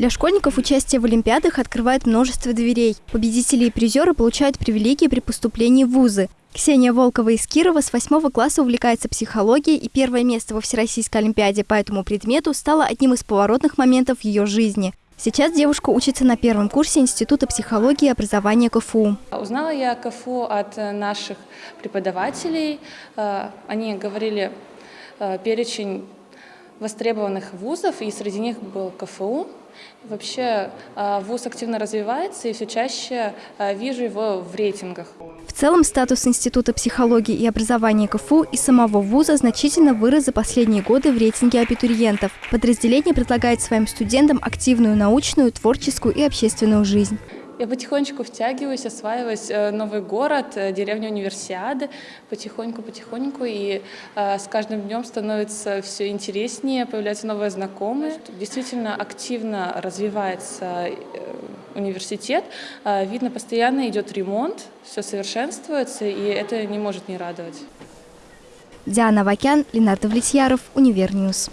Для школьников участие в Олимпиадах открывает множество дверей. Победители и призеры получают привилегии при поступлении в вузы. Ксения Волкова из Кирова с восьмого класса увлекается психологией, и первое место во Всероссийской Олимпиаде по этому предмету стало одним из поворотных моментов в ее жизни. Сейчас девушка учится на первом курсе Института психологии и образования КФУ. Узнала я КФУ от наших преподавателей. Э, они говорили э, перечень востребованных вузов, и среди них был КФУ. Вообще э, вуз активно развивается, и все чаще э, вижу его в рейтингах. В целом статус Института психологии и образования КФУ и самого вуза значительно вырос за последние годы в рейтинге абитуриентов. Подразделение предлагает своим студентам активную научную, творческую и общественную жизнь. Я потихонечку втягиваюсь, осваиваюсь э, новый город, э, деревня Универсиады, потихоньку-потихоньку, и э, с каждым днем становится все интереснее, появляются новые знакомые. Действительно активно развивается университет, видно, постоянно идет ремонт, все совершенствуется, и это не может не радовать. Диана Вакян, Ленардо Влетьяров, Универньюз.